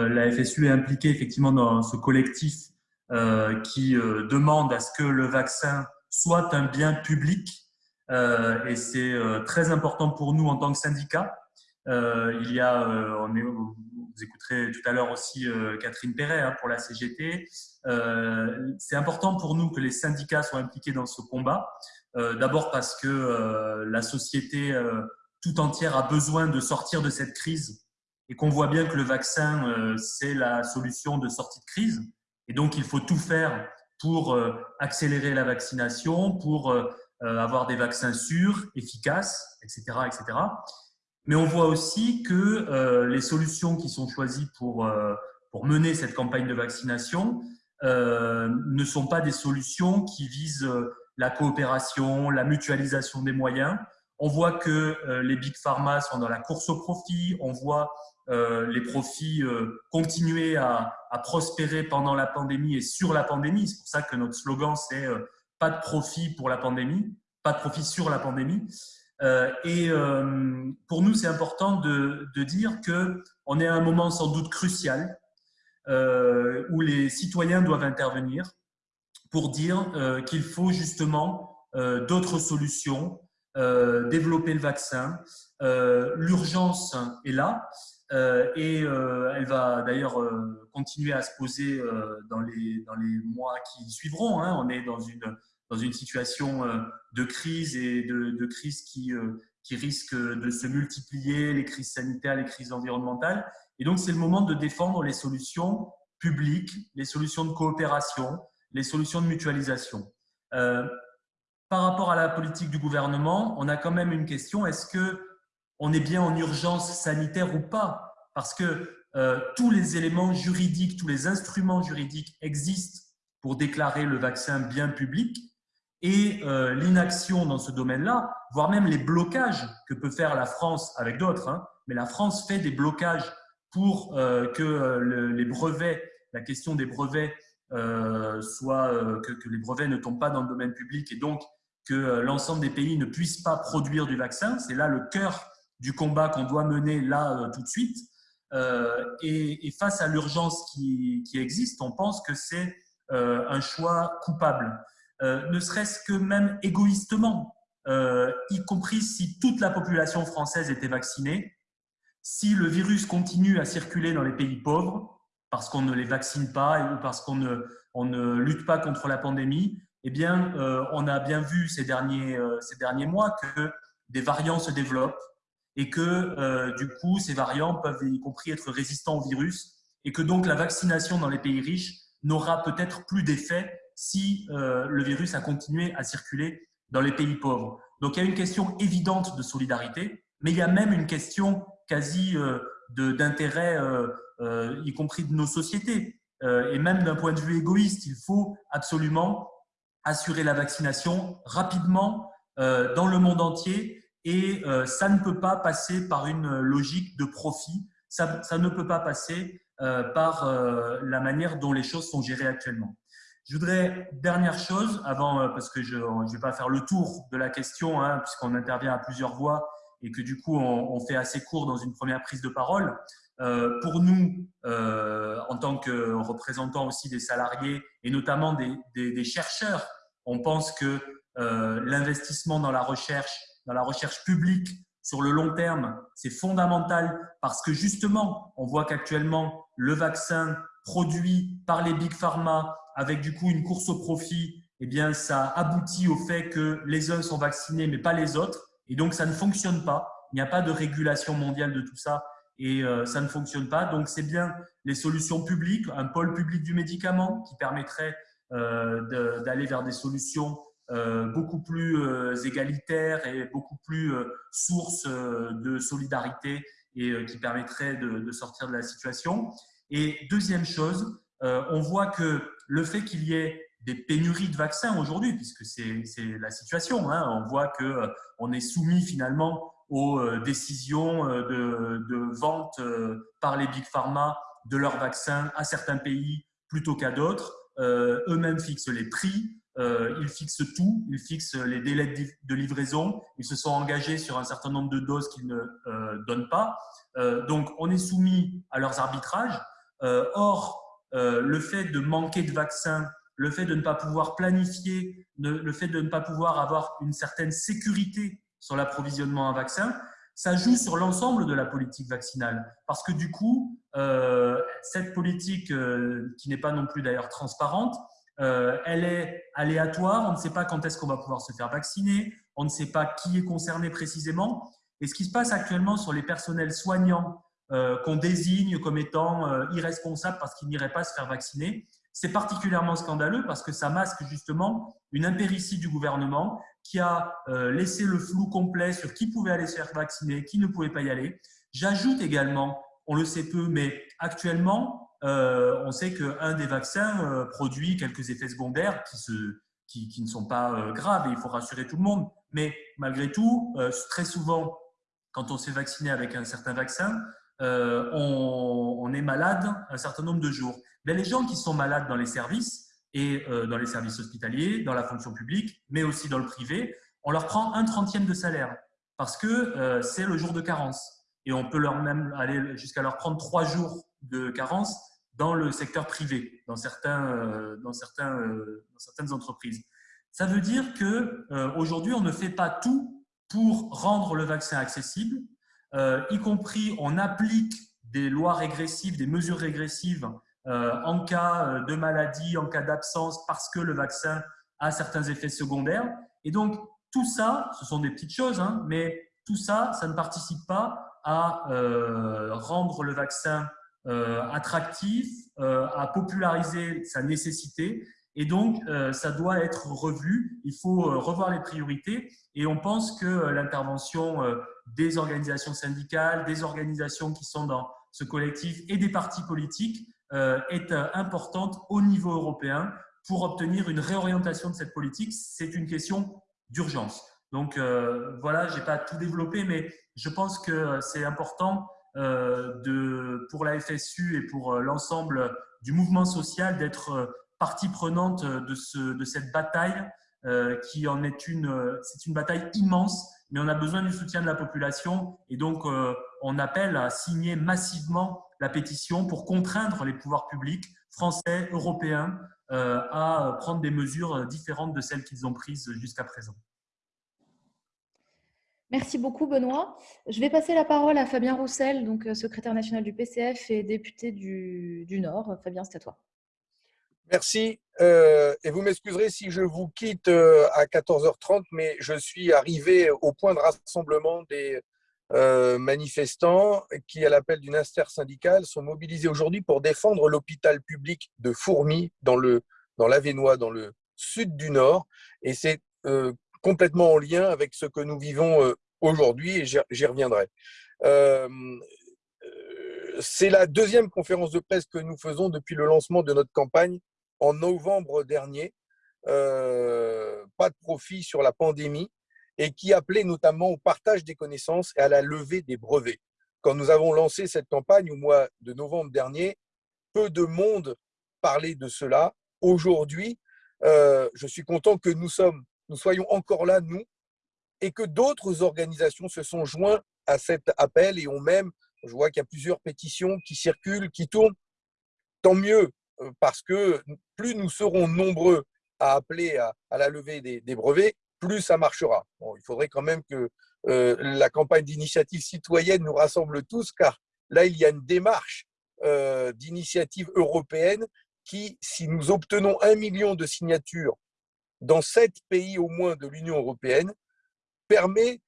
La FSU est impliquée effectivement dans ce collectif qui demande à ce que le vaccin soit un bien public et c'est très important pour nous en tant que syndicat. il y a, on est, vous écouterez tout à l'heure aussi Catherine Perret hein, pour la CGT. c'est important pour nous que les syndicats soient impliqués dans ce combat. D'abord parce que la société tout entière a besoin de sortir de cette crise et qu'on voit bien que le vaccin, euh, c'est la solution de sortie de crise. Et donc, il faut tout faire pour euh, accélérer la vaccination, pour euh, avoir des vaccins sûrs, efficaces, etc. etc. Mais on voit aussi que les solutions qui sont choisies pour, pour mener cette campagne de vaccination ne sont pas des solutions qui visent la coopération, la mutualisation des moyens. On voit que les big pharma sont dans la course au profit, on voit euh, les profits euh, continuer à, prospérer pendant la pandémie et sur la pandémie. C'est pour ça que notre slogan, c'est euh, pas de profit pour la pandémie, pas de profit sur la pandémie. et pour nous, c'est important de, de dire qu'on est à un moment sans doute crucial où les citoyens doivent intervenir pour dire qu'il faut justement d'autres solutions, développer le vaccin. L'urgence est là. Euh, et euh, elle va d'ailleurs euh, continuer à se poser dans, les, dans les mois qui suivront. Hein. On est dans une, dans une situation de crise et de, de crise qui, qui risque de se multiplier, les crises sanitaires, les crises environnementales. Et donc, c'est le moment de défendre les solutions publiques, les solutions de coopération, les solutions de mutualisation. Par rapport à la politique du gouvernement, on a quand même une question. Est-ce que on est bien en urgence sanitaire ou pas, parce que euh, tous les éléments juridiques, tous les instruments juridiques existent pour déclarer le vaccin bien public et euh, l'inaction dans ce domaine-là, voire même les blocages que peut faire la France avec d'autres, hein, mais la France fait des blocages pour euh, que les brevets, la question des brevets soit que, que, les brevets ne tombent pas dans le domaine public et donc que l'ensemble des pays ne puissent pas produire du vaccin. C'est là le cœur du combat qu'on doit mener là euh, tout de suite. Euh, et, face à l'urgence qui, existe, on pense que c'est euh, un choix coupable. ne serait-ce que même égoïstement, y compris si toute la population française était vaccinée, si le virus continue à circuler dans les pays pauvres, parce qu'on ne les vaccine pas ou parce qu'on ne, ne lutte pas contre la pandémie, eh bien, on a bien vu ces derniers, ces derniers mois que des variants se développent, et que euh, du coup, ces variants peuvent y compris être résistants au virus et que donc la vaccination dans les pays riches n'aura peut-être plus d'effet si euh, le virus a continué à circuler dans les pays pauvres. Donc il y a une question évidente de solidarité, mais il y a même une question quasi euh, d'intérêt, y compris de nos sociétés. et même d'un point de vue égoïste, il faut absolument assurer la vaccination rapidement dans le monde entier et euh, ça ne peut pas passer par une logique de profit, ça, ça ne peut pas passer euh, par euh, la manière dont les choses sont gérées actuellement. Je voudrais, dernière chose, avant, parce que je ne vais pas faire le tour de la question, hein, puisqu'on intervient à plusieurs voix et que du coup on, on, fait assez court dans une première prise de parole. Euh, pour nous, euh, en tant que représentants aussi des salariés et notamment des, chercheurs, on pense que euh, l'investissement dans la recherche dans la recherche publique sur le long terme, c'est fondamental parce que justement, on voit qu'actuellement, le vaccin produit par les big pharma avec du coup une course au profit, eh bien, ça aboutit au fait que les uns sont vaccinés mais pas les autres. Et donc, ça ne fonctionne pas. Il n'y a pas de régulation mondiale de tout ça et euh, ça ne fonctionne pas. Donc, c'est bien les solutions publiques, un pôle public du médicament qui permettrait euh, d'aller vers des solutions euh, beaucoup plus euh, égalitaire et beaucoup plus euh, source de solidarité et qui permettrait de, sortir de la situation. Et deuxième chose, on voit que le fait qu'il y ait des pénuries de vaccins aujourd'hui, puisque c'est la situation, hein, on voit qu'on est soumis finalement aux décisions de, de vente par les big pharma de leurs vaccins à certains pays plutôt qu'à d'autres. Eux-mêmes fixent les prix, euh, ils fixent tout, ils fixent les délais de livraison, ils se sont engagés sur un certain nombre de doses qu'ils ne euh, donnent pas. Euh, donc, on est soumis à leurs arbitrages. or, le fait de manquer de vaccins, le fait de ne pas pouvoir planifier, le fait de ne pas pouvoir avoir une certaine sécurité sur l'approvisionnement en vaccins, ça joue sur l'ensemble de la politique vaccinale. Parce que du coup, euh, cette politique, euh, qui n'est pas non plus d'ailleurs transparente, euh, elle est aléatoire. On ne sait pas quand est-ce qu'on va pouvoir se faire vacciner. On ne sait pas qui est concerné précisément. Et ce qui se passe actuellement sur les personnels soignants qu'on désigne comme étant irresponsables parce qu'ils n'iraient pas se faire vacciner, c'est particulièrement scandaleux parce que ça masque justement une impéritie du gouvernement qui a euh, laissé le flou complet sur qui pouvait aller se faire vacciner, qui ne pouvait pas y aller. J'ajoute également, on le sait peu, mais actuellement, euh, on sait qu'un des vaccins euh, produit quelques effets secondaires qui, ne sont pas graves et il faut rassurer tout le monde. Mais malgré tout, très souvent, quand on s'est vacciné avec un certain vaccin, on, est malade un certain nombre de jours. Mais les gens qui sont malades dans les services, et euh, dans les services hospitaliers, dans la fonction publique, mais aussi dans le privé, on leur prend un trentième de salaire parce que euh, c'est le jour de carence. Et on peut leur même aller jusqu'à leur prendre trois jours de carence dans le secteur privé, dans, certains, euh, dans, certaines entreprises. Ça veut dire qu'aujourd'hui, on ne fait pas tout pour rendre le vaccin accessible, y compris on applique des lois régressives, des mesures régressives en cas euh, de maladie, en cas d'absence, parce que le vaccin a certains effets secondaires. Et donc, tout ça, ce sont des petites choses, hein, mais tout ça, ça ne participe pas à euh, rendre le vaccin attractif, à populariser sa nécessité. Et donc, ça doit être revu. Il faut revoir les priorités. Et on pense que l'intervention des organisations syndicales, des organisations qui sont dans ce collectif et des partis politiques euh, est euh, importante au niveau européen pour obtenir une réorientation de cette politique. C'est une question d'urgence. Donc euh, voilà, je n'ai pas tout développé, mais je pense que c'est important pour la FSU et pour l'ensemble du mouvement social d'être partie prenante de cette bataille qui en est une, c'est une bataille immense, mais on a besoin du soutien de la population et donc on appelle à signer massivement la pétition pour contraindre les pouvoirs publics français, européens, euh, à prendre des mesures différentes de celles qu'ils ont prises jusqu'à présent. Merci beaucoup, Benoît. Je vais passer la parole à Fabien Roussel, donc euh, secrétaire national du PCF et député du, Nord. Fabien, c'est à toi. Merci. Euh, et vous m'excuserez si je vous quitte à 14h30, mais je suis arrivé au point de rassemblement des euh, manifestants qui, à l'appel d'une syndicale sont mobilisés aujourd'hui pour défendre l'hôpital public de Fourmi dans le dans l'Avenois, dans le sud du Nord. Et c'est euh, complètement en lien avec ce que nous vivons euh, aujourd'hui et j'y reviendrai. c'est la deuxième conférence de presse que nous faisons depuis le lancement de notre campagne en novembre dernier. pas de profit sur la pandémie, et qui appelait notamment au partage des connaissances et à la levée des brevets. Quand nous avons lancé cette campagne au mois de novembre dernier, peu de monde parlait de cela. Aujourd'hui, euh, je suis content que nous, soyons encore là, nous, et que d'autres organisations se sont joints à cet appel et ont même, je vois qu'il y a plusieurs pétitions qui circulent, qui tournent. Tant mieux, euh, parce que plus nous serons nombreux à appeler à, la levée des brevets, plus ça marchera. il faudrait quand même que euh, la campagne d'initiative citoyenne nous rassemble tous, car là, il y a une démarche euh, d'initiative européenne qui, si nous obtenons un million de signatures dans sept pays au moins de l'Union européenne, permet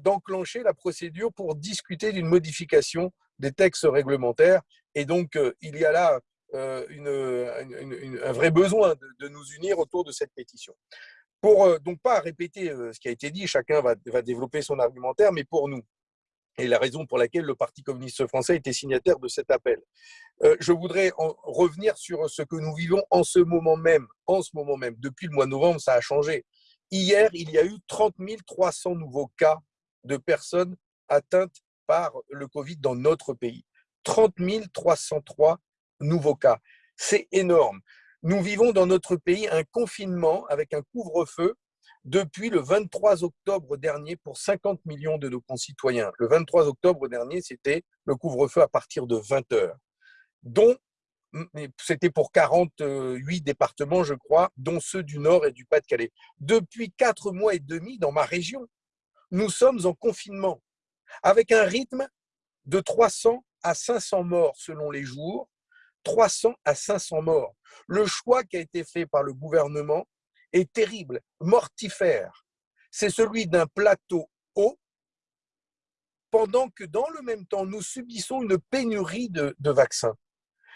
d'enclencher la procédure pour discuter d'une modification des textes réglementaires. Et donc, euh, il y a là un vrai besoin de, nous unir autour de cette pétition. Pour euh, donc pas répéter euh, ce qui a été dit, chacun va, développer son argumentaire, mais pour nous, et la raison pour laquelle le Parti communiste français était signataire de cet appel. Euh, je voudrais revenir sur ce que nous vivons en ce moment même. En ce moment même, depuis le mois de novembre, ça a changé. Hier, il y a eu 30 300 nouveaux cas de personnes atteintes par le Covid dans notre pays. 30 303 nouveaux cas. C'est énorme. Nous vivons dans notre pays un confinement avec un couvre-feu depuis le 23 octobre dernier pour 50 millions de nos concitoyens. Le 23 octobre dernier, c'était le couvre-feu à partir de 20 heures. dont c'était pour 48 départements, je crois, dont ceux du Nord et du Pas-de-Calais. Depuis quatre mois et demi, dans ma région, nous sommes en confinement, avec un rythme de 300 à 500 morts selon les jours, 300 à 500 morts. Le choix qui a été fait par le gouvernement est terrible, mortifère. C'est celui d'un plateau haut, pendant que dans le même temps, nous subissons une pénurie de, vaccins.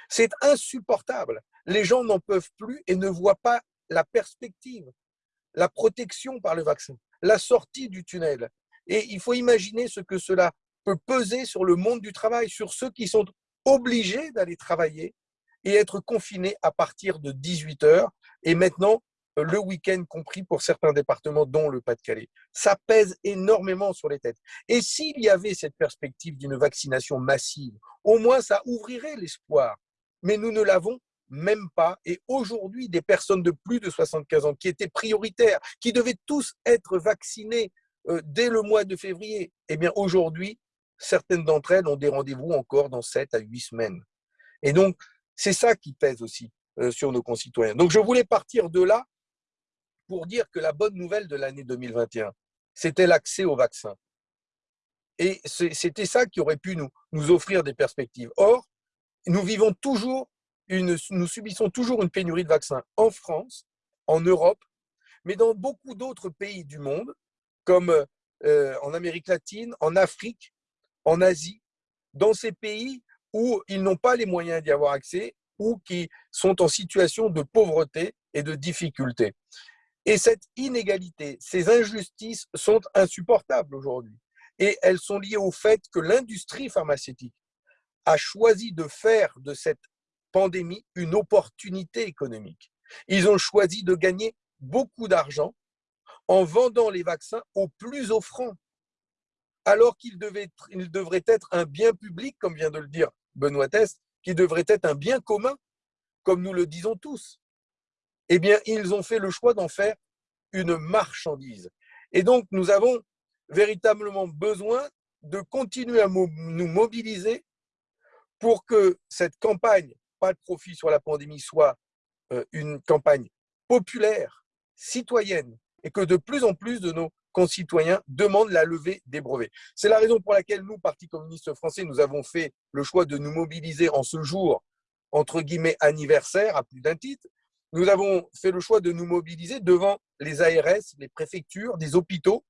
C'est insupportable. Les gens n'en peuvent plus et ne voient pas la perspective, la protection par le vaccin, la sortie du tunnel. Et il faut imaginer ce que cela peut peser sur le monde du travail, sur ceux qui sont obligés d'aller travailler et être confinés à partir de 18 heures et maintenant le week-end compris pour certains départements, dont le Pas-de-Calais. Ça pèse énormément sur les têtes. Et s'il y avait cette perspective d'une vaccination massive, au moins ça ouvrirait l'espoir mais nous ne l'avons même pas. Et aujourd'hui, des personnes de plus de 75 ans qui étaient prioritaires, qui devaient tous être vaccinées euh, dès le mois de février, eh bien aujourd'hui, certaines d'entre elles ont des rendez-vous encore dans 7 à 8 semaines. Et donc, c'est ça qui pèse aussi euh, sur nos concitoyens. Donc, je voulais partir de là pour dire que la bonne nouvelle de l'année 2021, c'était l'accès au vaccin. Et c'était ça qui aurait pu nous, nous offrir des perspectives. Or, nous vivons toujours, une, nous subissons toujours une pénurie de vaccins en France, en Europe, mais dans beaucoup d'autres pays du monde, comme euh, en Amérique latine, en Afrique, en Asie, dans ces pays où ils n'ont pas les moyens d'y avoir accès ou qui sont en situation de pauvreté et de difficulté. Et cette inégalité, ces injustices sont insupportables aujourd'hui. Et elles sont liées au fait que l'industrie pharmaceutique a choisi de faire de cette pandémie une opportunité économique. Ils ont choisi de gagner beaucoup d'argent en vendant les vaccins aux plus offrants, alors qu'ils devraient être un bien public, comme vient de le dire Benoît Test, qui devrait être un bien commun, comme nous le disons tous. Eh bien, ils ont fait le choix d'en faire une marchandise. Et donc, nous avons véritablement besoin de continuer à nous mobiliser pour que cette campagne, pas de profit sur la pandémie, soit euh, une campagne populaire, citoyenne, et que de plus en plus de nos concitoyens demandent la levée des brevets. C'est la raison pour laquelle nous, Parti communiste français, nous avons fait le choix de nous mobiliser en ce jour, entre guillemets, anniversaire, à plus d'un titre. Nous avons fait le choix de nous mobiliser devant les ARS, les préfectures, des hôpitaux,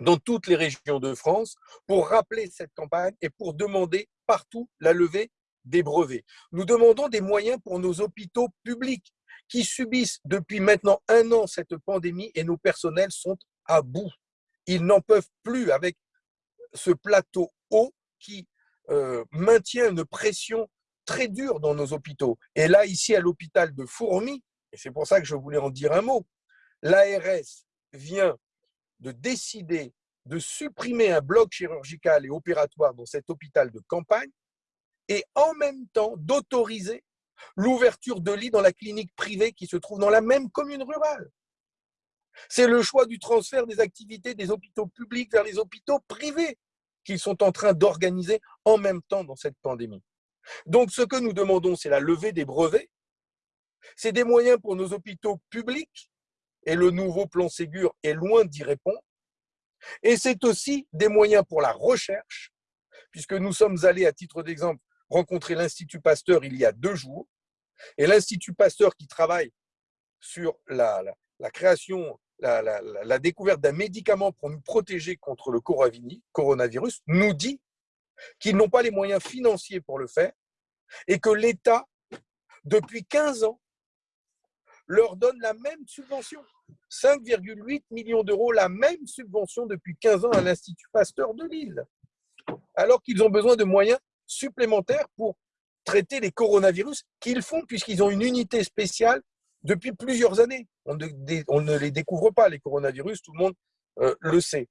dans toutes les régions de France pour rappeler cette campagne et pour demander partout la levée des brevets. Nous demandons des moyens pour nos hôpitaux publics qui subissent depuis maintenant un an cette pandémie et nos personnels sont à bout. Ils n'en peuvent plus avec ce plateau haut qui euh, maintient une pression très dure dans nos hôpitaux. Et là, ici, à l'hôpital de Fourmi, et c'est pour ça que je voulais en dire un mot, l'ARS vient de décider de supprimer un bloc chirurgical et opératoire dans cet hôpital de campagne et en même temps d'autoriser l'ouverture de lits dans la clinique privée qui se trouve dans la même commune rurale. C'est le choix du transfert des activités des hôpitaux publics vers les hôpitaux privés qu'ils sont en train d'organiser en même temps dans cette pandémie. Donc ce que nous demandons, c'est la levée des brevets, c'est des moyens pour nos hôpitaux publics et le nouveau plan Ségur est loin d'y répondre. Et c'est aussi des moyens pour la recherche, puisque nous sommes allés, à titre d'exemple, rencontrer l'Institut Pasteur il y a deux jours. Et l'Institut Pasteur qui travaille sur la, création, la, découverte d'un médicament pour nous protéger contre le coronavirus, nous dit qu'ils n'ont pas les moyens financiers pour le faire et que l'État, depuis 15 ans, leur donne la même subvention. 5,8 millions d'euros, la même subvention depuis 15 ans à l'Institut Pasteur de Lille, alors qu'ils ont besoin de moyens supplémentaires pour traiter les coronavirus qu'ils font puisqu'ils ont une unité spéciale depuis plusieurs années. On ne, les découvre pas, les coronavirus, tout le monde euh, le sait.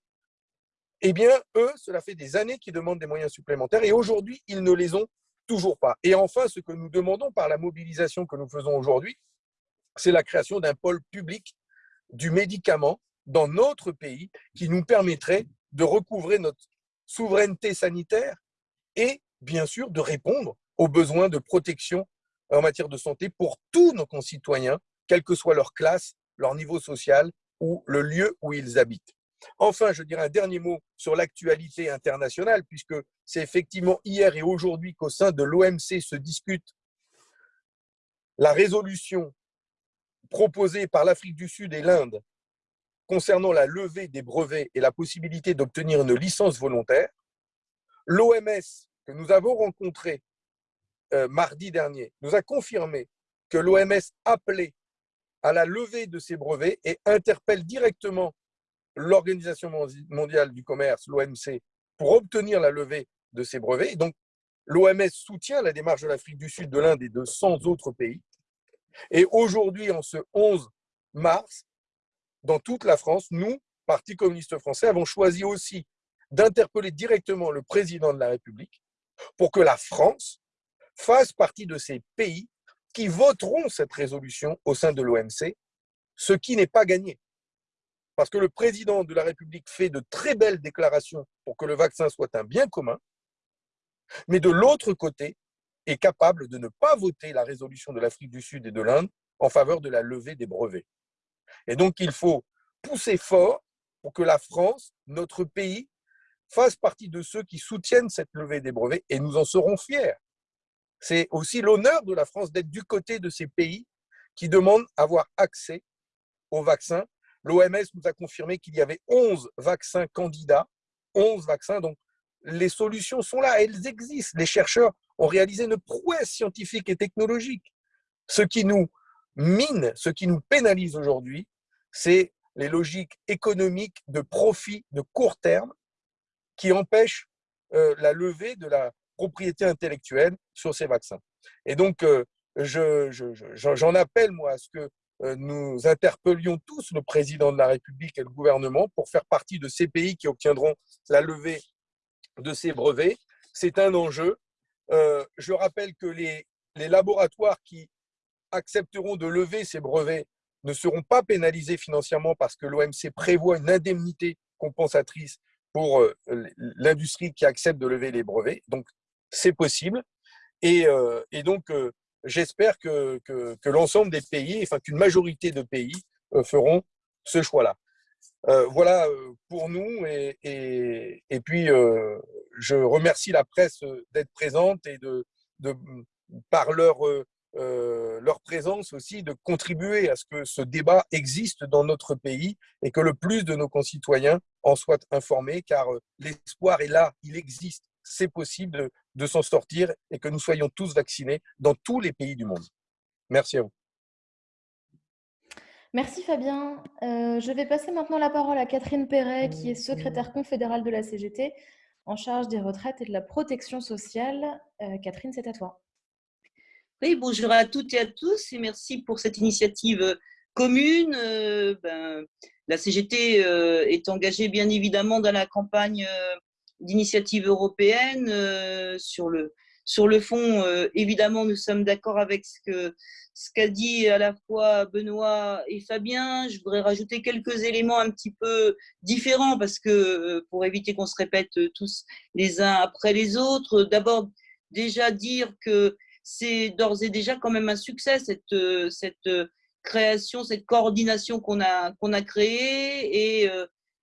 Eh bien, eux, cela fait des années qu'ils demandent des moyens supplémentaires et aujourd'hui, ils ne les ont toujours pas. Et enfin, ce que nous demandons par la mobilisation que nous faisons aujourd'hui, c'est la création d'un pôle public du médicament dans notre pays qui nous permettrait de recouvrer notre souveraineté sanitaire et bien sûr de répondre aux besoins de protection en matière de santé pour tous nos concitoyens, quelle que soit leur classe, leur niveau social ou le lieu où ils habitent. Enfin, je dirais un dernier mot sur l'actualité internationale, puisque c'est effectivement hier et aujourd'hui qu'au sein de l'OMC se discute la résolution proposée par l'Afrique du Sud et l'Inde concernant la levée des brevets et la possibilité d'obtenir une licence volontaire. L'OMS, que nous avons rencontré euh, mardi dernier, nous a confirmé que l'OMS appelait à la levée de ces brevets et interpelle directement l'Organisation mondiale du commerce, l'OMC, pour obtenir la levée de ces brevets. donc, l'OMS soutient la démarche de l'Afrique du Sud, de l'Inde et de 100 autres pays. Et aujourd'hui, en ce 11 mars, dans toute la France, nous, Parti communiste français, avons choisi aussi d'interpeller directement le président de la République pour que la France fasse partie de ces pays qui voteront cette résolution au sein de l'OMC, ce qui n'est pas gagné. Parce que le président de la République fait de très belles déclarations pour que le vaccin soit un bien commun, mais de l'autre côté, est capable de ne pas voter la résolution de l'Afrique du Sud et de l'Inde en faveur de la levée des brevets. Et donc, il faut pousser fort pour que la France, notre pays, fasse partie de ceux qui soutiennent cette levée des brevets et nous en serons fiers. C'est aussi l'honneur de la France d'être du côté de ces pays qui demandent avoir accès aux vaccins L'OMS nous a confirmé qu'il y avait 11 vaccins candidats, 11 vaccins, donc les solutions sont là, elles existent. Les chercheurs ont réalisé une prouesse scientifique et technologique. Ce qui nous mine, ce qui nous pénalise aujourd'hui, c'est les logiques économiques de profit de court terme qui empêchent euh, la levée de la propriété intellectuelle sur ces vaccins. Et donc, euh, j'en appelle, moi, à ce que euh, nous interpellions tous le président de la République et le gouvernement pour faire partie de ces pays qui obtiendront la levée de ces brevets. C'est un enjeu. Euh, je rappelle que les, les laboratoires qui accepteront de lever ces brevets ne seront pas pénalisés financièrement parce que l'OMC prévoit une indemnité compensatrice pour l'industrie qui accepte de lever les brevets. Donc, c'est possible. Et, et donc, j'espère que, l'ensemble des pays, enfin qu'une majorité de pays euh, feront ce choix-là. Euh, voilà euh, pour nous et, puis je remercie la presse d'être présente et de, de par leur, leur présence aussi de contribuer à ce que ce débat existe dans notre pays et que le plus de nos concitoyens en soient informés car l'espoir est là, il existe c'est possible de, s'en sortir et que nous soyons tous vaccinés dans tous les pays du monde. Merci à vous. Merci Fabien. Euh, je vais passer maintenant la parole à Catherine Perret, qui est secrétaire confédérale de la CGT, en charge des retraites et de la protection sociale. Euh, Catherine, c'est à toi. Oui, bonjour à toutes et à tous et merci pour cette initiative euh, commune. Ben, la CGT est engagée bien évidemment dans la campagne d'initiatives européennes. Euh, sur, le, sur le fond, euh, évidemment, nous sommes d'accord avec ce que ce qu'a dit à la fois Benoît et Fabien. Je voudrais rajouter quelques éléments un petit peu différents parce que euh, pour éviter qu'on se répète tous les uns après les autres, d'abord déjà dire que c'est d'ores et déjà quand même un succès cette, cette création, cette coordination qu'on a, qu'on a créée et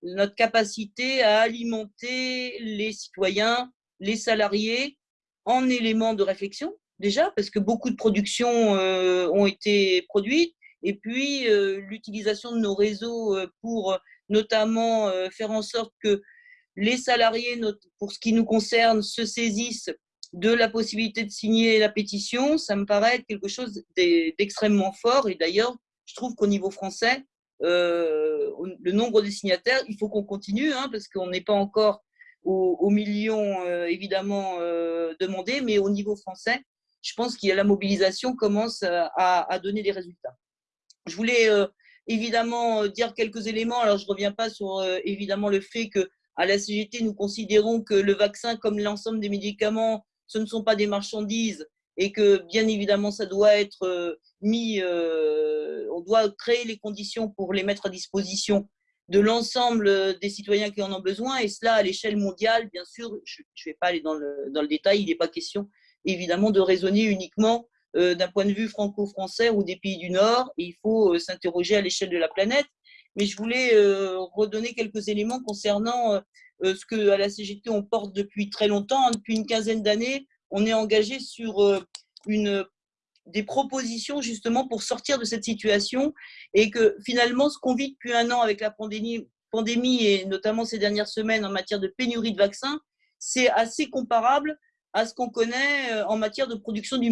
notre capacité à alimenter les citoyens, les salariés en éléments de réflexion, déjà, parce que beaucoup de productions euh, ont été produites, et puis euh, l'utilisation de nos réseaux euh, pour notamment faire en sorte que les salariés, pour ce qui nous concerne, se saisissent de la possibilité de signer la pétition, ça me paraît quelque chose d'extrêmement fort. Et d'ailleurs, je trouve qu'au niveau français, euh, le nombre de signataires, il faut qu'on continue, hein, parce qu'on n'est pas encore aux, millions euh, évidemment euh, demandés, mais au niveau français, je pense que la mobilisation commence à, donner des résultats. Je voulais évidemment dire quelques éléments. Alors, je ne reviens pas sur évidemment le fait que à la CGT, nous considérons que le vaccin, comme l'ensemble des médicaments, ce ne sont pas des marchandises et que bien évidemment, ça doit être mis, euh, on doit créer les conditions pour les mettre à disposition de l'ensemble des citoyens qui en ont besoin, et cela à l'échelle mondiale, bien sûr, je ne vais pas aller dans le, dans le détail, il n'est pas question évidemment de raisonner uniquement d'un point de vue franco-français ou des pays du Nord. il faut s'interroger à l'échelle de la planète. Mais je voulais redonner quelques éléments concernant ce que à la CGT on porte depuis très longtemps, hein, depuis une quinzaine d'années. On est engagé sur une des propositions justement pour sortir de cette situation et que finalement ce qu'on vit depuis un an avec la pandémie, et notamment ces dernières semaines en matière de pénurie de vaccins, c'est assez comparable à ce qu'on connaît euh, en matière de production du,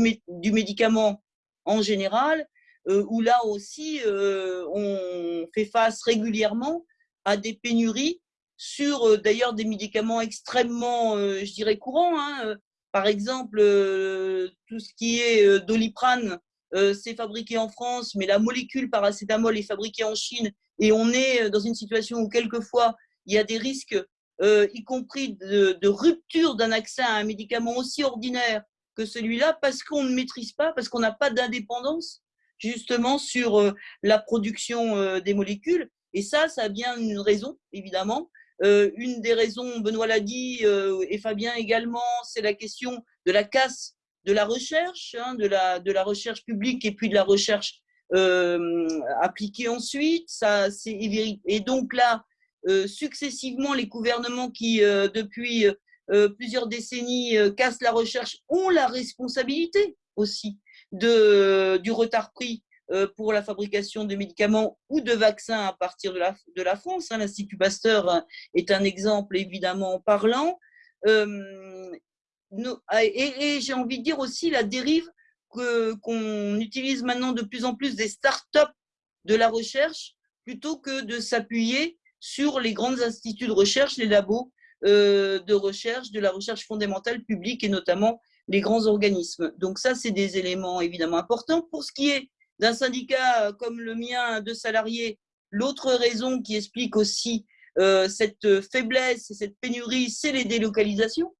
médicament en général, euh, où là aussi euh, on fait face régulièrement à des pénuries sur d'ailleurs des médicaments extrêmement, je dirais, courants. Hein, par exemple, euh, tout ce qui est euh, doliprane, euh, c'est fabriqué en France, mais la molécule paracétamol est fabriquée en Chine et on est dans une situation où quelquefois il y a des risques, y compris de, rupture d'un accès à un médicament aussi ordinaire que celui-là, parce qu'on ne maîtrise pas, parce qu'on n'a pas d'indépendance justement sur la production des molécules. Et ça, ça a bien une raison, évidemment, euh, une des raisons, Benoît l'a dit, euh, et Fabien également, c'est la question de la casse de la recherche, hein, de, la, recherche publique et puis de la recherche euh, appliquée ensuite. Ça, et donc là, successivement, les gouvernements qui, depuis plusieurs décennies, cassent la recherche ont la responsabilité aussi de, du retard pris pour la fabrication de médicaments ou de vaccins à partir de la, de la France. Hein. L'Institut Pasteur est un exemple évidemment parlant. Euh, et, j'ai envie de dire aussi la dérive qu'on utilise maintenant de plus en plus des start-up de la recherche plutôt que de s'appuyer sur les grands instituts de recherche, les labos euh, de recherche, de la recherche fondamentale publique et notamment les grands organismes. Donc ça, c'est des éléments évidemment importants. Pour ce qui est d'un syndicat euh, comme le mien de salariés, l'autre raison qui explique aussi euh, cette faiblesse et cette pénurie, c'est les délocalisations.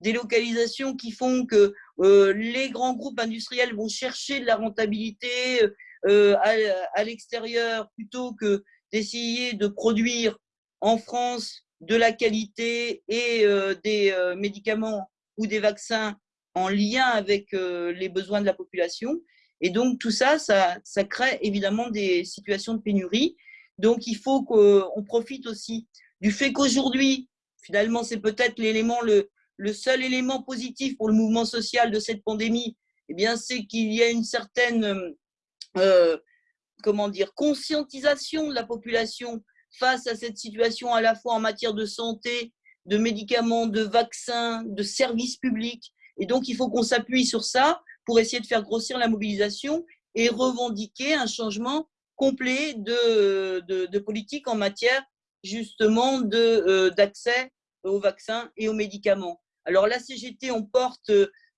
Délocalisations qui font que euh, les grands groupes industriels vont chercher de la rentabilité à, l'extérieur plutôt que d'essayer de produire en France de la qualité et des médicaments ou des vaccins en lien avec les besoins de la population. Et donc, tout ça, ça, crée évidemment des situations de pénurie. Donc, il faut qu'on profite aussi du fait qu'aujourd'hui, finalement, c'est peut-être l'élément, le, seul élément positif pour le mouvement social de cette pandémie, eh bien, c'est qu'il y a une certaine, euh, comment dire, conscientisation de la population face à cette situation à la fois en matière de santé, de médicaments, de vaccins, de services publics. Et donc, il faut qu'on s'appuie sur ça pour essayer de faire grossir la mobilisation et revendiquer un changement complet de, de, politique en matière justement euh, d'accès aux vaccins et aux médicaments. Alors la CGT, on porte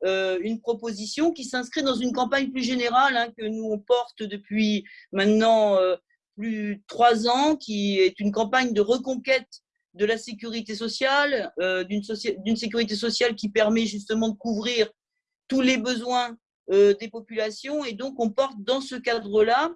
euh, une proposition qui s'inscrit dans une campagne plus générale hein, que nous on porte depuis maintenant euh, plus de trois ans, qui est une campagne de reconquête de la sécurité sociale, d'une sécurité sociale qui permet justement de couvrir tous les besoins euh, des populations. Et donc, on porte dans ce cadre-là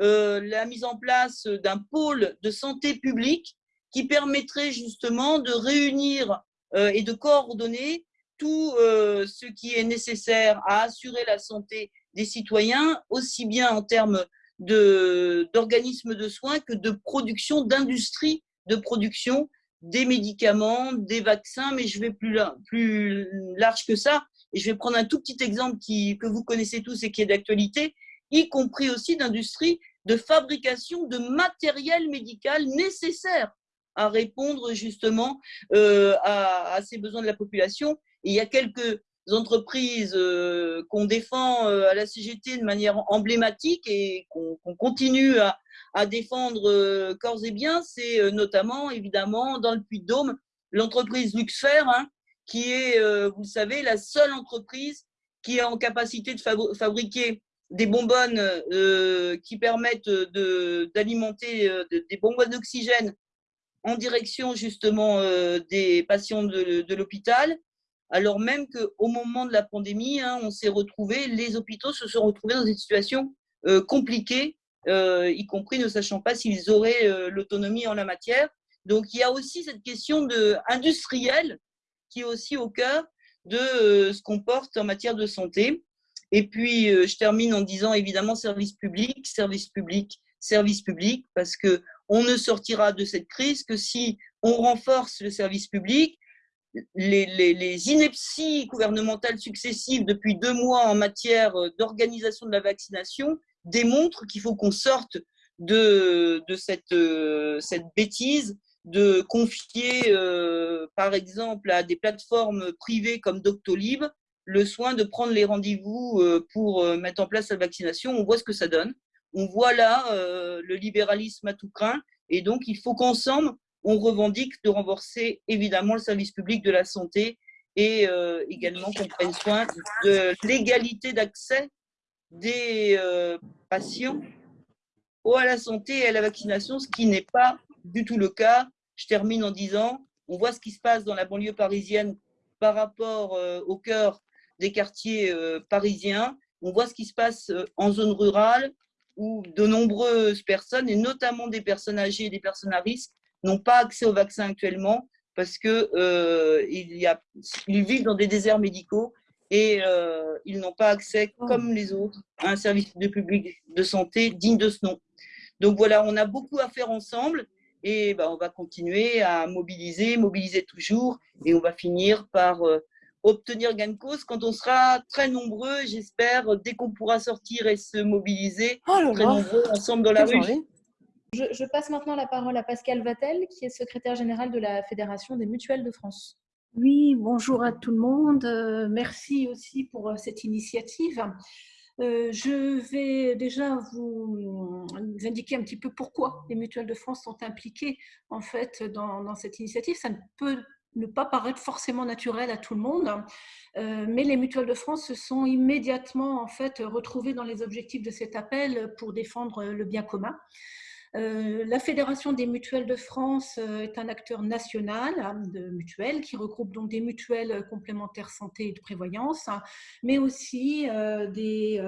euh, la mise en place d'un pôle de santé publique qui permettrait justement de réunir euh, et de coordonner tout ce qui est nécessaire à assurer la santé des citoyens, aussi bien en termes d'organismes de, soins que de production, d'industrie de production des médicaments, des vaccins, mais je vais plus, plus large que ça. Et je vais prendre un tout petit exemple qui, que vous connaissez tous et qui est d'actualité, y compris aussi d'industrie de fabrication de matériel médical nécessaire à répondre justement euh, à, ces besoins de la population. Il y a quelques entreprises euh, qu'on défend euh, à la CGT de manière emblématique et qu'on continue à, à défendre corps et biens, c'est notamment évidemment dans le Puy-de-Dôme l'entreprise Luxfer, hein, qui est, euh, vous le savez, la seule entreprise qui est en capacité de fabriquer des bonbonnes euh, qui permettent d'alimenter euh, des bonbonnes d'oxygène en direction justement des patients de, l'hôpital, alors même qu'au moment de la pandémie, hein, on s'est retrouvé, les hôpitaux se sont retrouvés dans une situation compliquée, y compris ne sachant pas s'ils auraient l'autonomie en la matière. Donc il y a aussi cette question de, industrielle qui est aussi au cœur de ce qu'on porte en matière de santé. Et puis, je termine en disant évidemment service public, service public, service public, parce que on ne sortira de cette crise que si on renforce le service public. Les, inepties gouvernementales successives depuis deux mois en matière d'organisation de la vaccination démontrent qu'il faut qu'on sorte de, cette bêtise de confier, euh, par exemple, à des plateformes privées comme Doctolib le soin de prendre les rendez-vous euh, pour euh, mettre en place la vaccination. On voit ce que ça donne. On voit là le libéralisme à tout craint. Et donc, il faut qu'ensemble, on revendique de renforcer évidemment le service public de la santé et également qu'on prenne soin de l'égalité d'accès des patients à la santé et à la vaccination, ce qui n'est pas du tout le cas. Je termine en disant, on voit ce qui se passe dans la banlieue parisienne par rapport euh, au cœur des quartiers euh, parisiens. On voit ce qui se passe euh, en zone rurale où de nombreuses personnes, et notamment des personnes âgées et des personnes à risque, n'ont pas accès au vaccin actuellement parce qu'ils ils vivent dans des déserts médicaux et ils n'ont pas accès, oh. comme les autres, à un service de public de santé digne de ce nom. Donc voilà, on a beaucoup à faire ensemble et ben, on va continuer à mobiliser, mobiliser toujours et on va finir par euh, obtenir gain de cause quand on sera très nombreux, j'espère, dès qu'on pourra sortir et se mobiliser, oh très nombreux ensemble dans la rue. Je, passe maintenant la parole à Pascal Vatel, qui est secrétaire général de la Fédération des mutuelles de France. Oui, bonjour à tout le monde. Euh, merci aussi pour euh, cette initiative. Euh, je vais déjà vous, indiquer un petit peu pourquoi les mutuelles de France sont impliquées en fait dans, cette initiative. Ça ne peut ne pas paraître forcément naturel à tout le monde, euh, mais les mutuelles de France se sont immédiatement en retrouvées dans les objectifs de cet appel pour défendre le bien commun. Euh, la Fédération des mutuelles de France euh, est un acteur national hein, de mutuelles qui regroupe donc des mutuelles complémentaires santé et de prévoyance, hein, mais aussi euh, des,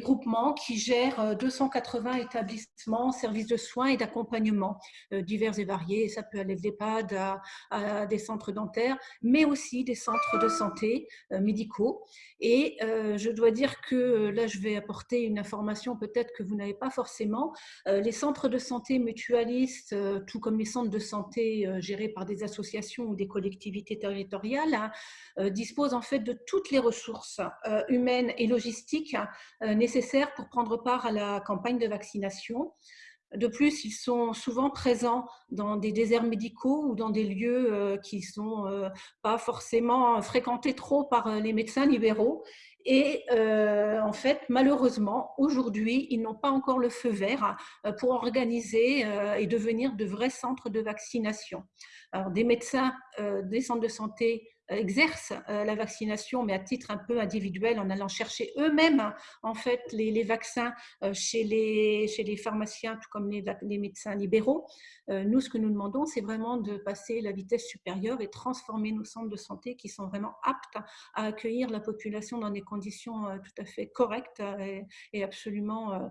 groupements qui gèrent 280 établissements, services de soins et d'accompagnement divers et variés. Ça peut aller de l'EHPAD à, des centres dentaires, mais aussi des centres de santé médicaux. Et je dois dire que là, je vais apporter une information peut-être que vous n'avez pas forcément. Euh, les centres de santé mutualistes, euh, tout comme les centres de santé euh, gérés par des associations ou des collectivités territoriales, hein, disposent en fait de toutes les ressources humaines et logistiques nécessaires pour prendre part à la campagne de vaccination. De plus, ils sont souvent présents dans des déserts médicaux ou dans des lieux qui ne sont pas forcément fréquentés trop par les médecins libéraux et euh, en fait, malheureusement, aujourd'hui, ils n'ont pas encore le feu vert euh, pour organiser euh, et devenir de vrais centres de vaccination. Alors, des médecins des centres de santé exercent euh, la vaccination, mais à titre un peu individuel, en allant chercher eux-mêmes en fait les, vaccins euh, chez les, pharmaciens, tout comme les, les médecins libéraux. Euh, nous, ce que nous demandons, c'est vraiment de passer la vitesse supérieure et transformer nos centres de santé qui sont vraiment aptes à accueillir la population dans des conditions tout à fait correctes et, absolument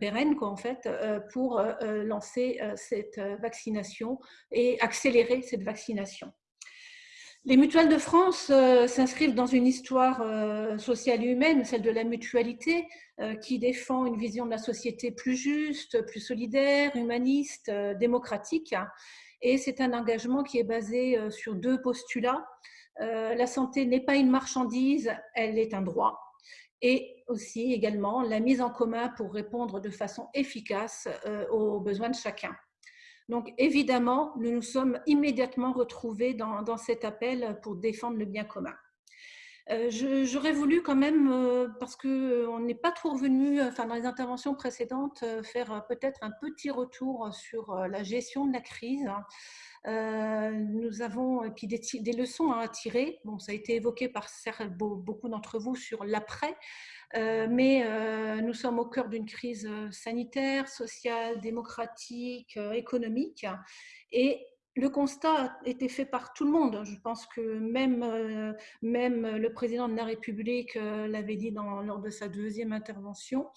pérennes, quoi, en fait, pour lancer cette vaccination et accélérer cette vaccination. Les mutuelles de France euh, s'inscrivent dans une histoire euh, sociale et humaine, celle de la mutualité, euh, qui défend une vision de la société plus juste, plus solidaire, humaniste, démocratique. Et c'est un engagement qui est basé sur deux postulats. la santé n'est pas une marchandise, elle est un droit. Et aussi également la mise en commun pour répondre de façon efficace aux besoins de chacun. Donc évidemment, nous nous sommes immédiatement retrouvés dans, cet appel pour défendre le bien commun. Euh, j'aurais voulu quand même, euh, parce qu'on n'est pas trop revenu, enfin dans les interventions précédentes, euh, faire peut-être un petit retour sur la gestion de la crise. nous avons puis des, leçons à tirer. Bon, ça a été évoqué par beaucoup d'entre vous sur l'après. Euh, mais euh, nous sommes au cœur d'une crise euh, sanitaire, sociale, démocratique, économique. Et le constat a été fait par tout le monde. Je pense que même, le président de la République l'avait dit lors de sa deuxième intervention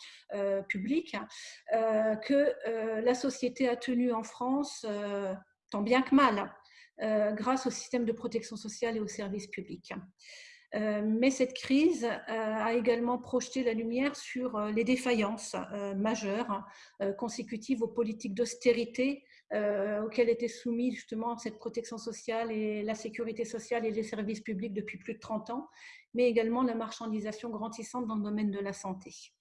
publique, que la société a tenu en France, tant bien que mal, grâce au système de protection sociale et aux services publics. Mais cette crise a également projeté la lumière sur les défaillances majeures consécutives aux politiques d'austérité auxquelles étaient soumis justement cette protection sociale et la sécurité sociale et les services publics depuis plus de 30 ans, mais également la marchandisation grandissante dans le domaine de la santé.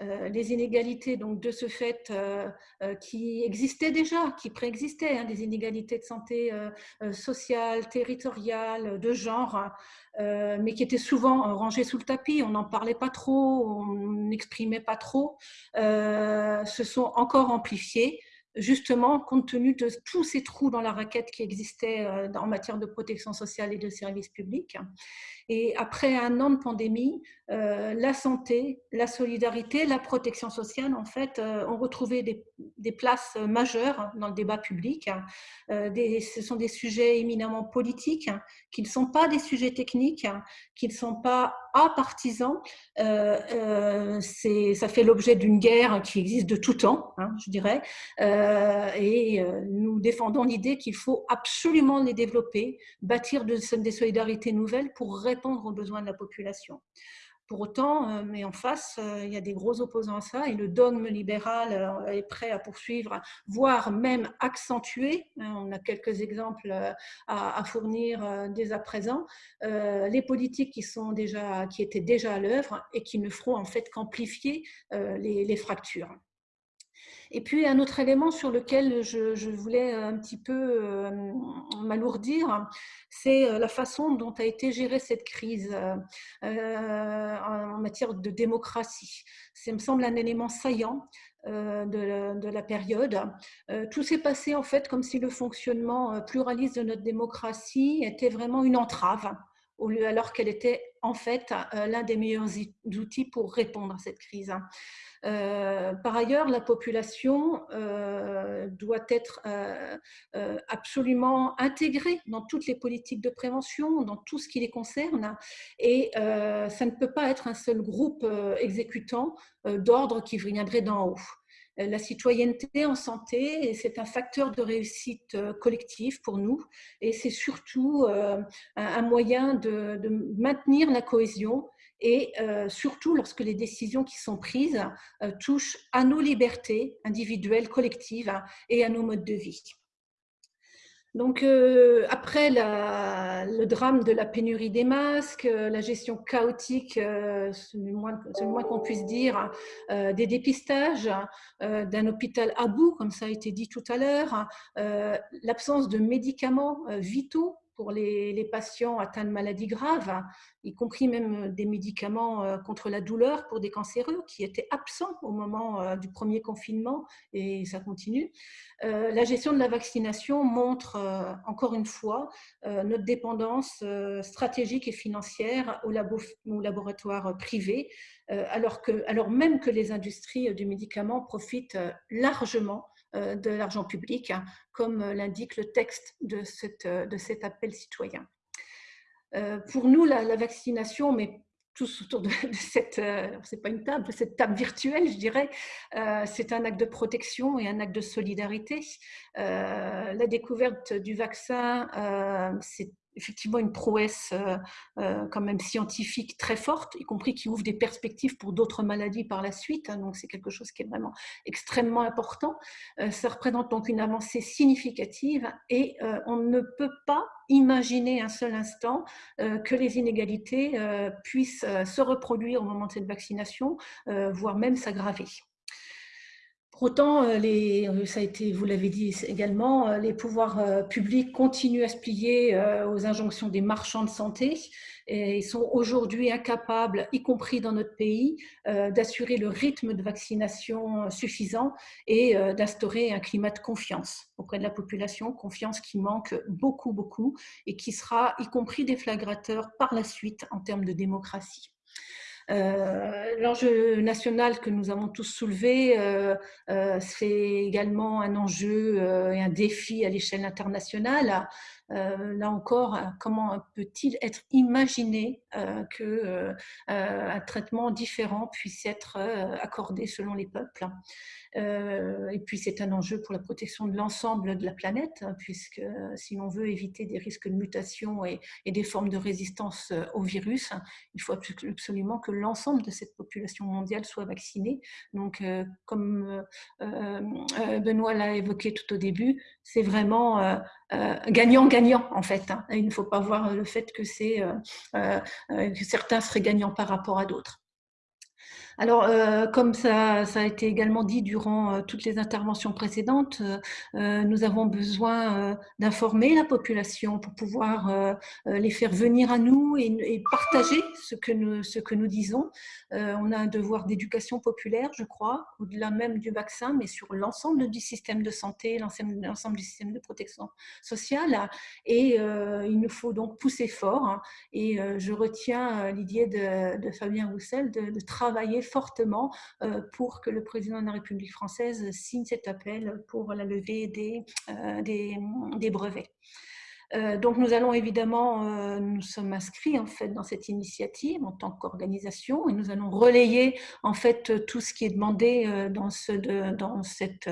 Euh, les inégalités donc de ce fait euh, euh, qui existaient déjà, qui préexistaient, hein, des inégalités de santé sociale, territoriale, de genre, mais qui étaient souvent rangées sous le tapis, on n'en parlait pas trop, on n'exprimait pas trop, se sont encore amplifiées justement compte tenu de tous ces trous dans la raquette qui existaient en matière de protection sociale et de services publics. Et après un an de pandémie, euh, la santé, la solidarité, la protection sociale, en fait, euh, ont retrouvé des, places majeures dans le débat public. Euh, ce sont des sujets éminemment politiques, qui ne sont pas des sujets techniques, qui ne sont pas apartisans. ça fait l'objet d'une guerre qui existe de tout temps, hein, je dirais. et nous défendons l'idée qu'il faut absolument les développer, bâtir des solidarités nouvelles pour répondre aux besoins de la population. Pour autant, euh, mais en face, euh, il y a des gros opposants à ça et le dogme libéral euh, est prêt à poursuivre, voire même accentuer. Hein, on a quelques exemples à, fournir dès à présent. Les politiques qui, sont déjà, qui étaient déjà à l'œuvre et qui ne feront en fait qu'amplifier les fractures. Et puis, un autre élément sur lequel je, voulais un petit peu euh, m'alourdir, c'est euh, la façon dont a été gérée cette crise euh, en matière de démocratie. Ça me semble un élément saillant de la, période. tout s'est passé en fait comme si le fonctionnement pluraliste de notre démocratie était vraiment une entrave, alors qu'elle était en fait l'un des meilleurs outils pour répondre à cette crise. Euh, par ailleurs, la population euh, doit être euh, absolument intégrée dans toutes les politiques de prévention, dans tout ce qui les concerne, et ça ne peut pas être un seul groupe exécutant d'ordre qui viendrait d'en haut. La citoyenneté en santé, c'est un facteur de réussite collective pour nous et c'est surtout un moyen de, maintenir la cohésion et euh, surtout lorsque les décisions qui sont prises euh, touchent à nos libertés individuelles, collectives et à nos modes de vie. Donc, euh, après le drame de la pénurie des masques, la gestion chaotique, c'est le moins, qu'on puisse dire, des dépistages, d'un hôpital à bout, comme ça a été dit tout à l'heure, l'absence de médicaments vitaux pour les, patients atteints de maladies graves, y compris même des médicaments euh, contre la douleur pour des cancéreux qui étaient absents au moment euh, du premier confinement et ça continue. Euh, la gestion de la vaccination montre encore une fois notre dépendance stratégique et financière aux, laboratoires privés, alors, même que les industries du médicament profitent largement euh, de l'argent public, hein, comme l'indique le texte de, cette, de cet appel citoyen. Euh, pour nous, la, vaccination, mais tous autour de, cette, euh, c'est pas une table, cette table virtuelle, je dirais, c'est un acte de protection et un acte de solidarité. la découverte du vaccin, c'est effectivement une prouesse euh, euh, quand même scientifique très forte, y compris qui ouvre des perspectives pour d'autres maladies par la suite. Hein, donc c'est quelque chose qui est vraiment extrêmement important. Euh, ça représente donc une avancée significative et on ne peut pas imaginer un seul instant que les inégalités puissent se reproduire au moment de cette vaccination, voire même s'aggraver. Pour autant, euh, euh, ça vous l'avez dit également, euh, les pouvoirs publics continuent à se plier aux injonctions des marchands de santé et sont aujourd'hui incapables, y compris dans notre pays, d'assurer le rythme de vaccination suffisant et d'instaurer un climat de confiance auprès de la population, confiance qui manque beaucoup, beaucoup et qui sera, y compris déflagrateur par la suite en termes de démocratie. Euh, l'enjeu national que nous avons tous soulevé, euh, euh, c'est également un enjeu et un défi à l'échelle internationale. Là encore, comment peut-il être imaginé qu'un traitement différent puisse être accordé selon les peuples? Euh, et puis c'est un enjeu pour la protection de l'ensemble de la planète, hein, puisque euh, si l'on veut éviter des risques de mutation et, des formes de résistance euh, au virus, il faut absolument que l'ensemble de cette population mondiale soit vaccinée. Donc, comme Benoît l'a évoqué tout au début, c'est vraiment gagnant-gagnant en fait. Hein. Il ne faut pas voir le fait que, que certains seraient gagnants par rapport à d'autres. Alors, euh, comme ça, a été également dit durant euh, toutes les interventions précédentes, euh, nous avons besoin d'informer la population pour pouvoir les faire venir à nous et, partager ce que nous, ce que nous disons. on a un devoir d'éducation populaire, je crois, au-delà même du vaccin, mais sur l'ensemble du système de santé, l'ensemble du système de protection sociale. Et il nous faut donc pousser fort. Hein. et je retiens l'idée de, Fabien Roussel de, de travailler fortement euh, pour que le président de la République française signe cet appel pour la levée des, euh, des brevets. Euh, donc nous allons évidemment, nous sommes inscrits en fait dans cette initiative en tant qu'organisation et nous allons relayer en fait tout ce qui est demandé dans, ce, dans cette,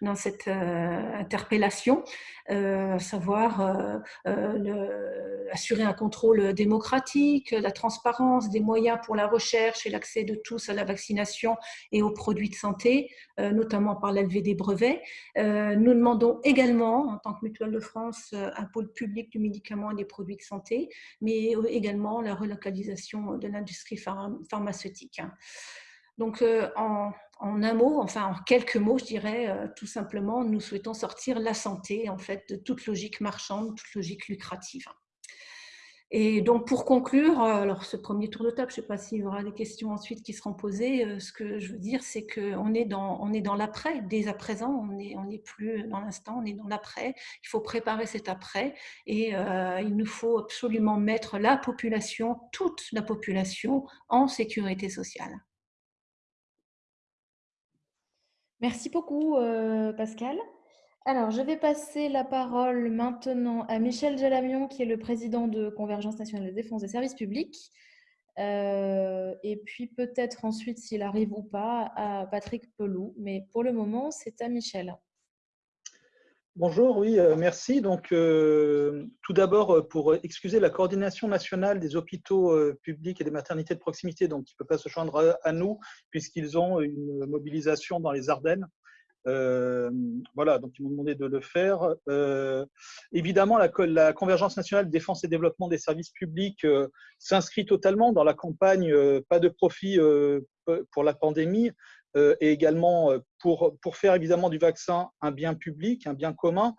dans cette interpellation, savoir assurer un contrôle démocratique, la transparence, des moyens pour la recherche et l'accès de tous à la vaccination et aux produits de santé, notamment par l'élevé des brevets. nous demandons également, en tant que Mutuelle de France, un public du médicament et des produits de santé, mais également la relocalisation de l'industrie pharmaceutique. Donc, euh, en, un mot, enfin en quelques mots, je dirais euh, tout simplement, nous souhaitons sortir la santé en fait de toute logique marchande, toute logique lucrative. Et donc, pour conclure, euh, alors ce premier tour de table, je ne sais pas s'il y aura des questions ensuite qui seront posées. Euh, ce que je veux dire, c'est qu'on est dans, on est dans l'après. Dès à présent, on n'est on plus dans l'instant, on est dans l'après. Il faut préparer cet après et il nous faut absolument mettre la population, toute la population, en sécurité sociale. Merci beaucoup, Pascal. Alors, je vais passer la parole maintenant à Michel Jalamion, qui est le président de Convergence nationale de défense des services publics. Euh, et puis peut-être ensuite, s'il arrive ou pas, à Patrick Pelou. Mais pour le moment, c'est à Michel. Bonjour, oui, euh, merci. Donc, euh, tout d'abord, pour excuser la coordination nationale des hôpitaux publics et des maternités de proximité, donc qui ne peut pas se joindre à nous, puisqu'ils ont une mobilisation dans les Ardennes. Euh, voilà, donc ils m'ont demandé de le faire. Euh, évidemment, la, Convergence nationale défense et développement des services publics euh, s'inscrit totalement dans la campagne Pas de profit pour la pandémie et également pour, pour faire évidemment du vaccin un bien public, un bien commun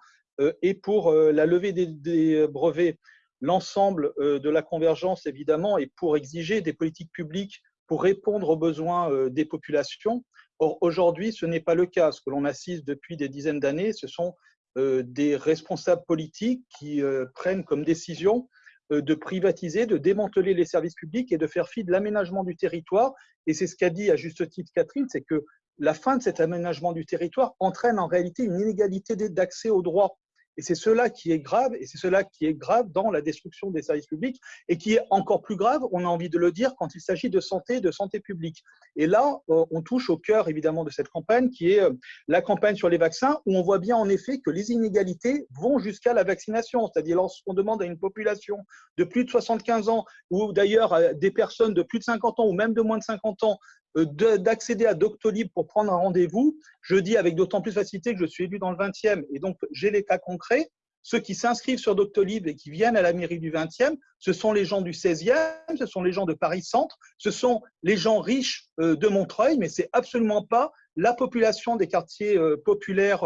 et pour la levée des, des brevets. L'ensemble de la convergence, évidemment, et pour exiger des politiques publiques pour répondre aux besoins des populations. Or, aujourd'hui, ce n'est pas le cas. Ce que l'on assiste depuis des dizaines d'années, ce sont euh, des responsables politiques qui euh, prennent comme décision euh, de privatiser, de démanteler les services publics et de faire fi de l'aménagement du territoire. Et c'est ce qu'a dit à juste titre Catherine, c'est que la fin de cet aménagement du territoire entraîne en réalité une inégalité d'accès aux droits. Et c'est cela qui est grave, et c'est cela qui est grave dans la destruction des services publics, et qui est encore plus grave, on a envie de le dire, quand il s'agit de santé, de santé publique. Et là, euh, on touche au cœur, évidemment, de cette campagne, qui est euh, la campagne sur les vaccins, où on voit bien, en effet, que les inégalités vont jusqu'à la vaccination. C'est-à-dire, lorsqu'on demande à une population de plus de 75 ans, ou d'ailleurs à des personnes de plus de 50 ans, ou même de moins de 50 ans, d'accéder à Doctolib pour prendre un rendez-vous. Je dis avec d'autant plus facilité que je suis élu dans le 20e et donc j'ai les cas concrets. Ceux qui s'inscrivent sur Doctolib et qui viennent à la mairie du 20e, ce sont les gens du 16e, ce sont les gens de Paris Centre, ce sont les gens riches euh, de Montreuil, mais c'est absolument pas la population des quartiers euh, populaires,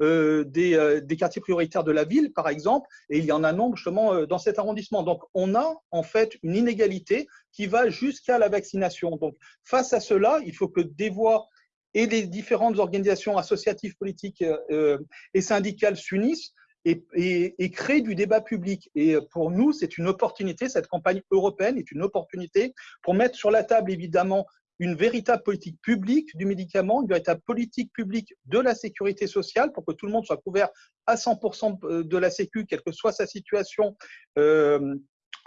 des, des, quartiers prioritaires de la ville, par exemple, et il y en a nombre justement dans cet arrondissement. Donc, on a en fait une inégalité qui va jusqu'à la vaccination. Donc, face à cela, il faut que des voix et les différentes organisations associatives, politiques euh, et syndicales s'unissent et, et, créent du débat public. Et pour nous, c'est une opportunité, cette campagne européenne est une opportunité pour mettre sur la table, évidemment, une véritable politique publique du médicament, une véritable politique publique de la sécurité sociale pour que tout le monde soit couvert à 100% de la sécu, quelle que soit sa situation, euh,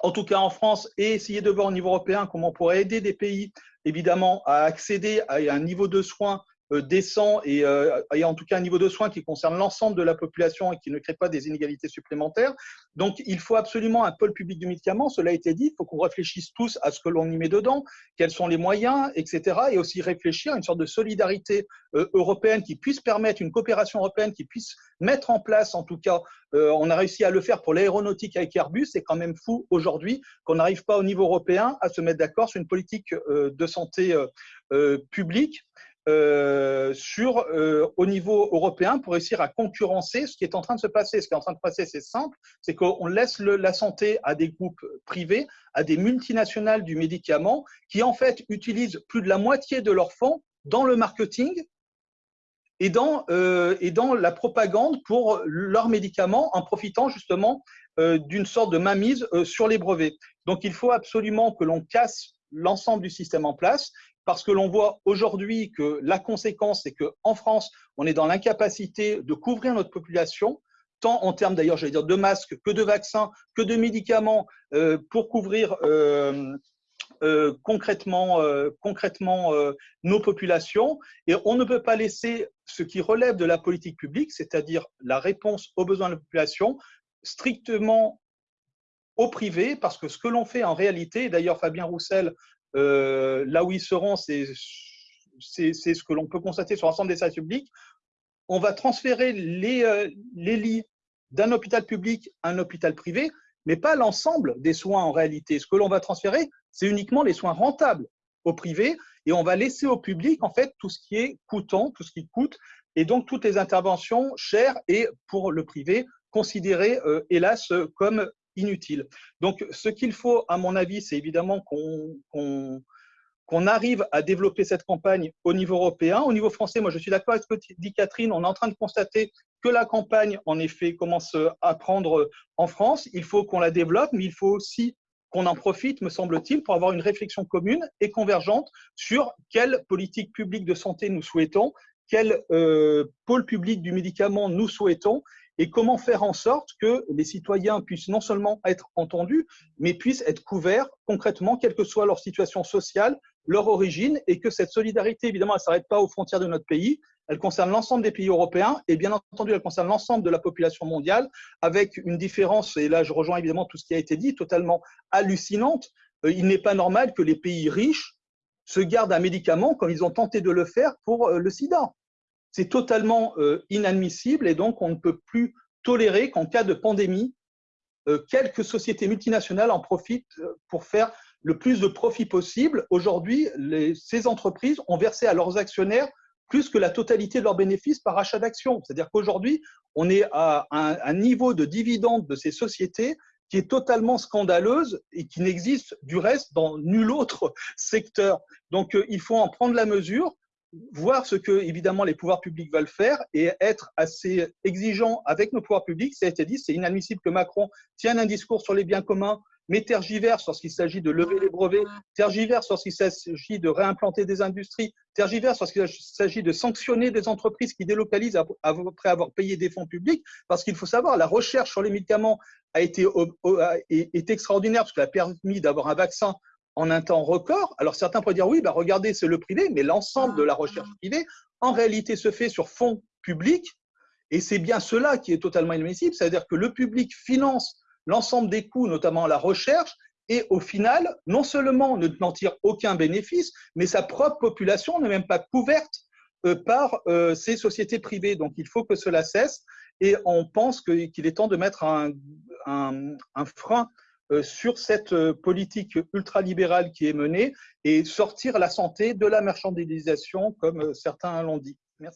en tout cas en France, et essayer de voir au niveau européen comment on pourrait aider des pays, évidemment, à accéder à un niveau de soins décent et, euh, et, en tout cas un niveau de soins qui concerne l'ensemble de la population et qui ne crée pas des inégalités supplémentaires. Donc, il faut absolument un pôle public du médicament, cela a été dit, il faut qu'on réfléchisse tous à ce que l'on y met dedans, quels sont les moyens, etc. Et aussi réfléchir à une sorte de solidarité euh, européenne qui puisse permettre une coopération européenne, qui puisse mettre en place, en tout cas, euh, on a réussi à le faire pour l'aéronautique avec Airbus, c'est quand même fou aujourd'hui qu'on n'arrive pas au niveau européen à se mettre d'accord sur une politique euh, de santé publique euh, sur, euh, au niveau européen pour réussir à concurrencer ce qui est en train de se passer. Ce qui est en train de passer, c'est simple, c'est qu'on laisse la santé à des groupes privés, à des multinationales du médicament, qui en fait utilisent plus de la moitié de leurs fonds dans le marketing et dans, euh, et dans la propagande pour leurs médicaments en profitant justement d'une sorte de mainmise sur les brevets. Donc il faut absolument que l'on casse l'ensemble du système en place parce que l'on voit aujourd'hui que la conséquence, c'est qu'en France, on est dans l'incapacité de couvrir notre population, tant en termes d'ailleurs, j'allais dire, de masques, que de vaccins, que de médicaments, euh, pour couvrir euh, euh, concrètement, concrètement nos populations. Et on ne peut pas laisser ce qui relève de la politique publique, c'est-à-dire la réponse aux besoins de la population, strictement au privé, parce que ce que l'on fait en réalité, d'ailleurs Fabien Roussel euh, là où ils seront, c'est ce que l'on peut constater sur l'ensemble des services publics. On va transférer les, euh, les lits d'un hôpital public à un hôpital privé, mais pas l'ensemble des soins en réalité. Ce que l'on va transférer, c'est uniquement les soins rentables au privé et on va laisser au public en fait tout ce qui est coûtant, tout ce qui coûte et donc toutes les interventions chères et pour le privé considérées euh, hélas comme inutile. Donc, ce qu'il faut, à mon avis, c'est évidemment qu'on arrive à développer cette campagne au niveau européen. Au niveau français, moi je suis d'accord avec ce que dit Catherine, on est en train de constater que la campagne, en effet, commence à prendre en France. Il faut qu'on la développe, mais il faut aussi qu'on en profite, me semble-t-il, pour avoir une réflexion commune et convergente sur quelle politique publique de santé nous souhaitons, quel euh, pôle public du médicament nous souhaitons et comment faire en sorte que les citoyens puissent non seulement être entendus, mais puissent être couverts concrètement, quelle que soit leur situation sociale, leur origine, et que cette solidarité, évidemment, elle ne s'arrête pas aux frontières de notre pays, elle concerne l'ensemble des pays européens, et bien entendu, elle concerne l'ensemble de la population mondiale, avec une différence, et là je rejoins évidemment tout ce qui a été dit, totalement hallucinante. Euh, il n'est pas normal que les pays riches se gardent un médicament comme ils ont tenté de le faire pour euh, le sida. C'est totalement euh, inadmissible et donc on ne peut plus tolérer qu'en cas de pandémie, euh, quelques sociétés multinationales en profitent euh, pour faire le plus de profit possible. Aujourd'hui, ces entreprises ont versé à leurs actionnaires plus que la totalité de leurs bénéfices par achat d'actions. C'est-à-dire qu'aujourd'hui, on est à un, un, niveau de dividendes de ces sociétés qui est totalement scandaleuse et qui n'existe du reste dans nul autre secteur. Donc, il faut en prendre la mesure voir ce que, évidemment, les pouvoirs publics veulent faire et être assez exigeant avec nos pouvoirs publics. Ça a été dit, c'est inadmissible que Macron tienne un discours sur les biens communs, mais tergiverse lorsqu'il s'agit de lever les brevets, tergiverse lorsqu'il s'agit de réimplanter des industries, tergiverse lorsqu'il s'agit de sanctionner des entreprises qui délocalisent après avoir payé des fonds publics, parce qu'il faut savoir, la recherche sur les médicaments a été, est extraordinaire parce qu'elle a permis d'avoir un vaccin en un temps record. Alors certains pourraient dire oui, bah regardez, c'est le privé, mais l'ensemble de la recherche privée, en réalité, se fait sur fonds publics. Et c'est bien cela qui est totalement inadmissible, c'est-à-dire que le public finance l'ensemble des coûts, notamment la recherche, et au final, non seulement ne tire aucun bénéfice, mais sa propre population n'est même pas couverte euh, par euh, ces sociétés privées. Donc il faut que cela cesse et on pense qu'il est temps de mettre un, un, un frein sur cette euh, politique ultralibérale qui est menée et sortir la santé de la marchandisation, comme euh, certains l'ont dit.